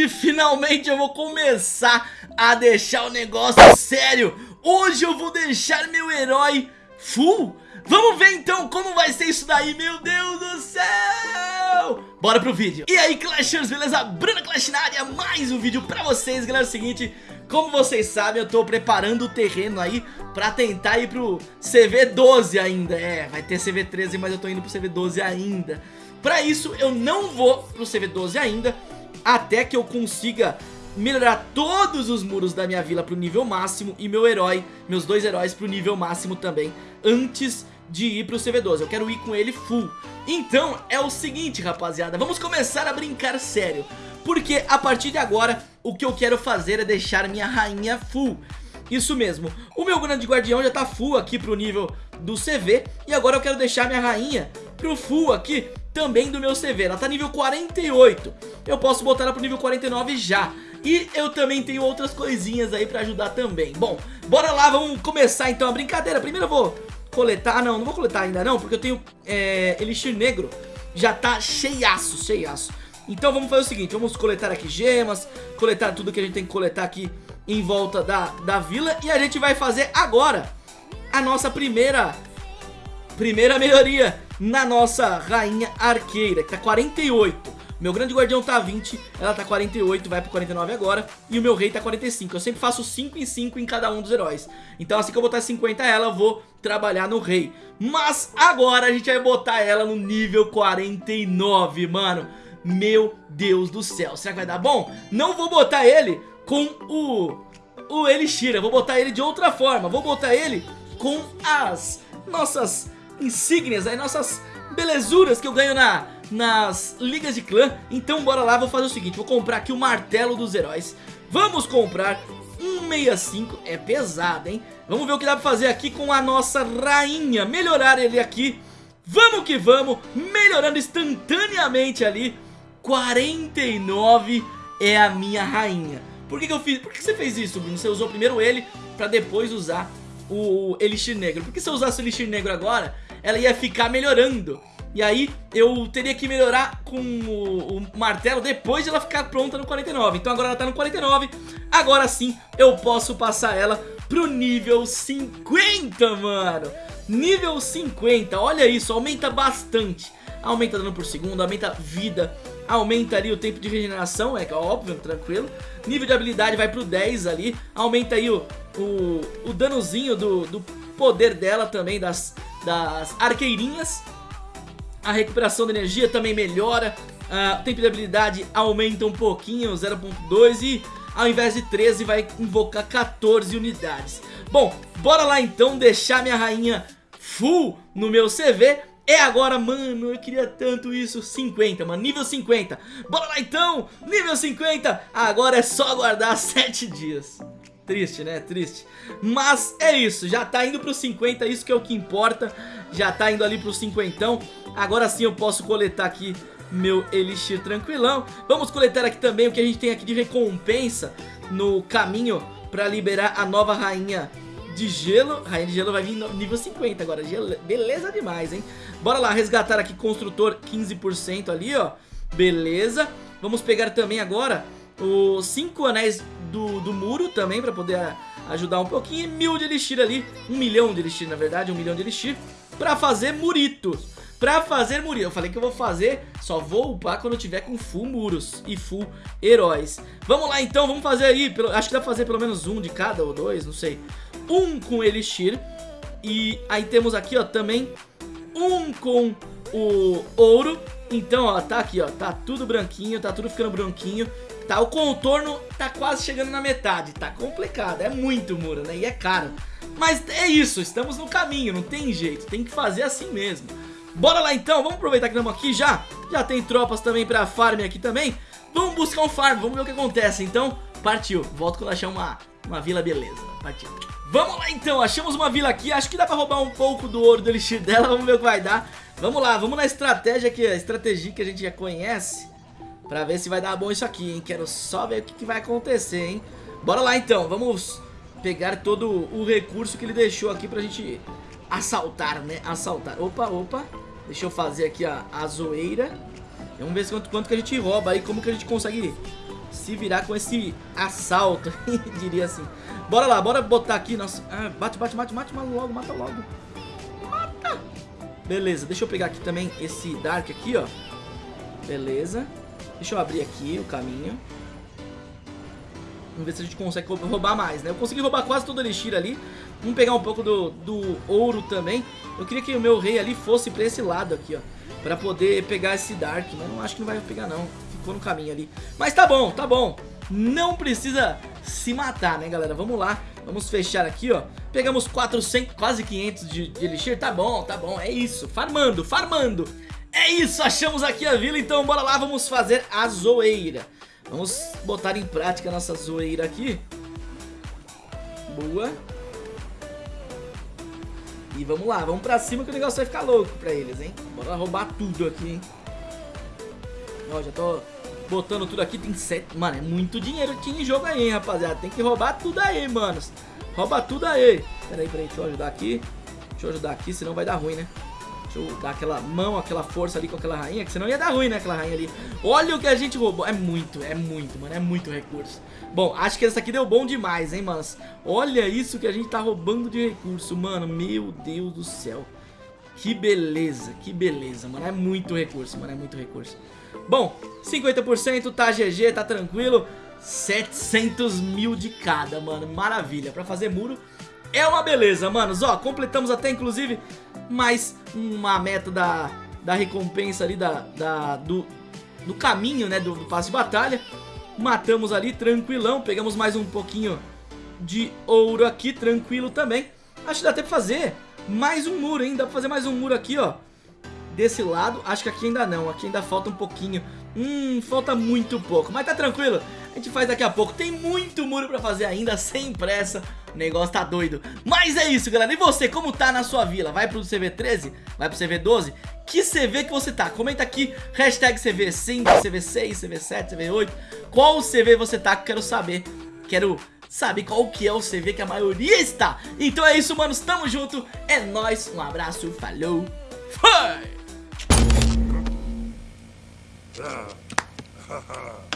hoje finalmente eu vou começar a deixar o negócio sério. Hoje eu vou deixar meu herói full. Vamos ver então como vai ser isso daí, meu Deus do céu! Bora pro vídeo. E aí Clashers, beleza? Bruna Clash na área, mais um vídeo pra vocês, galera, é o seguinte Como vocês sabem, eu tô preparando o terreno aí Pra tentar ir pro CV12 ainda. É, vai ter CV13, mas eu tô indo pro CV12 ainda. Pra isso, eu não vou pro CV12 ainda Até que eu consiga melhorar todos os muros da minha vila pro nível máximo e meu herói, meus dois heróis pro nível máximo também, antes de ir pro CV12, eu quero ir com ele full. Então é o seguinte rapaziada, vamos começar a brincar sério, porque a partir de agora o que eu quero fazer é deixar minha rainha full. Isso mesmo, o meu grande guardião já tá full aqui pro nível do CV e agora eu quero deixar minha rainha pro full aqui também do meu CV, ela tá nível 48, eu posso botar ela pro nível 49 já. E eu também tenho outras coisinhas aí pra ajudar também. Bom, bora lá, vamos começar então a brincadeira. Primeiro eu vou coletar, não, não vou coletar ainda não Porque eu tenho é, Elixir Negro. Já tá cheiaço, cheiaço. Então vamos fazer o seguinte, vamos coletar aqui gemas Coletar tudo que a gente tem que coletar aqui em volta da, da vila. E a gente vai fazer agora a nossa primeira Primeira melhoria na nossa rainha arqueira Que tá 48 meu grande guardião tá 20, ela tá 48, vai pro 49 agora. E o meu rei tá 45. Eu sempre faço 5 em 5 em cada um dos heróis. Então assim que eu botar 50 ela, eu vou trabalhar no rei. Mas agora a gente vai botar ela no nível 49, mano. Meu Deus do céu. Será que vai dar bom? Não vou botar ele com o... O Elixir. Eu vou botar ele de outra forma. Vou botar ele com as nossas insígnias, as nossas belezuras que eu ganho na nas ligas de clã. Então bora lá, vou fazer o seguinte, vou comprar aqui o martelo dos heróis. Vamos comprar 165, é pesado hein? Vamos ver o que dá pra fazer aqui com a nossa rainha. Melhorar ele aqui. Vamos que vamos, melhorando instantaneamente ali. 49 é a minha rainha. Por que, que eu fiz? Por que você fez isso, Bruno? Você usou primeiro ele pra depois usar o Elixir Negro. Porque se eu usasse o Elixir Negro agora, ela ia ficar melhorando. E aí eu teria que melhorar com o, o, martelo depois de ela ficar pronta no 49 Então agora ela tá no 49 Agora sim eu posso passar ela pro nível 50, mano. Nível 50, olha isso, aumenta bastante. Aumenta dano por segundo, aumenta vida Aumenta ali o tempo de regeneração, é óbvio, tranquilo. Nível de habilidade vai pro 10 ali Aumenta aí o, o, o danozinho do, do poder dela também, das, das arqueirinhas. A recuperação de energia também melhora, o tempo de habilidade aumenta um pouquinho, 0.2 e ao invés de 13 vai invocar 14 unidades. Bom, bora lá então deixar minha rainha full no meu CV é agora, mano, eu queria tanto isso 50, mano, nível 50 Bora lá então, nível 50 Agora é só aguardar 7 dias Triste, né? Triste. Mas é isso, já tá indo pro 50, isso que é o que importa. Já tá indo ali pro 50. Agora sim eu posso coletar aqui meu Elixir tranquilão. Vamos coletar aqui também o que a gente tem aqui de recompensa no caminho pra liberar a nova rainha de gelo. Rainha de gelo vai vir no nível 50 agora. Beleza demais, hein? Bora lá, resgatar aqui construtor 15% ali, ó. Beleza. Vamos pegar também agora os 5 anéis do, do muro também pra poder ajudar um pouquinho. E mil de elixir ali, um milhão de elixir na verdade, um milhão de elixir pra fazer muritos. Pra fazer muritos, eu falei que eu vou fazer, só vou upar quando eu tiver com full muros e full heróis. Vamos lá então, vamos fazer aí, acho que dá pra fazer pelo menos um de cada ou dois, não sei. Um com elixir e aí temos aqui ó também um com o ouro. Então ó, tá aqui ó, tá tudo branquinho, tá tudo ficando branquinho tá? O contorno tá quase chegando na metade, tá complicado, é muito muro, né? E é caro. Mas é isso, estamos no caminho, não tem jeito, tem que fazer assim mesmo. Bora lá então, vamos aproveitar que estamos aqui já, já tem tropas também pra farm aqui também. Vamos buscar um farm, vamos ver o que acontece, então partiu. Volto quando achar uma, uma vila beleza, partiu. Vamos lá então, achamos uma vila aqui, acho que dá pra roubar um pouco do ouro do elixir dela, vamos ver o que vai dar. Vamos lá, vamos na estratégia que a estratégia que a gente já conhece. Pra ver se vai dar bom isso aqui, hein? Quero só ver o que, que vai acontecer, hein? Bora lá, então. Vamos pegar todo o recurso que ele deixou aqui pra gente assaltar, né? Assaltar. Opa, opa. Deixa eu fazer aqui a, a zoeira. Vamos ver quanto, quanto que a gente rouba aí, como que a gente consegue se virar com esse assalto, diria assim. Bora lá, bora botar aqui nossa... Ah, bate, bate, bate, mate, mata logo, mata logo. Mata. Beleza, deixa eu pegar aqui também esse Dark aqui, ó. Beleza. Deixa eu abrir aqui o caminho. Vamos ver se a gente consegue roubar mais, né? Eu consegui roubar quase todo o Elixir ali. Vamos pegar um pouco do, do ouro também. Eu queria que o meu rei ali fosse pra esse lado aqui, ó. Pra poder pegar esse Dark, mas não acho que não vai pegar não. Ficou no caminho ali. Mas tá bom, tá bom. Não precisa se matar, né, galera? Vamos lá. Vamos fechar aqui, ó. Pegamos 400, quase 500 de, de Elixir. Tá bom, tá bom. É isso. Farmando, farmando. É isso, achamos aqui a vila. Então bora lá, vamos fazer a zoeira. Vamos botar em prática a nossa zoeira aqui. Boa. E vamos lá, vamos pra cima que o negócio vai ficar louco pra eles, hein? Bora roubar tudo aqui, hein? Ó, já tô botando tudo aqui, tem sete... Mano, é muito dinheiro aqui em jogo aí, hein, rapaziada? Tem que roubar tudo aí, manos. Rouba tudo aí. Pera aí, pera deixa eu ajudar aqui. Deixa eu ajudar aqui, senão vai dar ruim, né? Deixa eu dar aquela mão, aquela força ali com aquela rainha, que senão ia dar ruim, né, aquela rainha ali. Olha o que a gente roubou. É muito, é muito, mano, é muito recurso. Bom, acho que essa aqui deu bom demais, hein, manos. Olha isso que a gente tá roubando de recurso, mano. Meu Deus do céu. Que beleza, que beleza, mano. É muito recurso, mano, é muito recurso. Bom, 50% tá GG, tá tranquilo. 700 mil de cada, mano. Maravilha. Pra fazer muro é uma beleza, manos. Ó, completamos até, inclusive, mais uma meta da, da recompensa ali, da, da, do, do caminho, né, do, do passe de batalha. Matamos ali, tranquilão. Pegamos mais um pouquinho de ouro aqui, tranquilo também. Acho que dá até pra fazer mais um muro, hein? Dá pra fazer mais um muro aqui, ó. Desse lado, acho que aqui ainda não. Aqui ainda falta um pouquinho. Hum, falta muito pouco. Mas tá tranquilo. A gente faz daqui a pouco. Tem muito muro pra fazer ainda, sem pressa. O negócio tá doido. Mas é isso, galera. E você, como tá na sua vila? Vai pro CV13? Vai pro CV12? Que CV que você tá? Comenta aqui, hashtag CV5, CV6, CV7, CV8 Qual CV você tá quero saber Quero saber qual que é o CV que a maioria está Então é isso, manos, tamo junto É nóis, um abraço, falou Foi!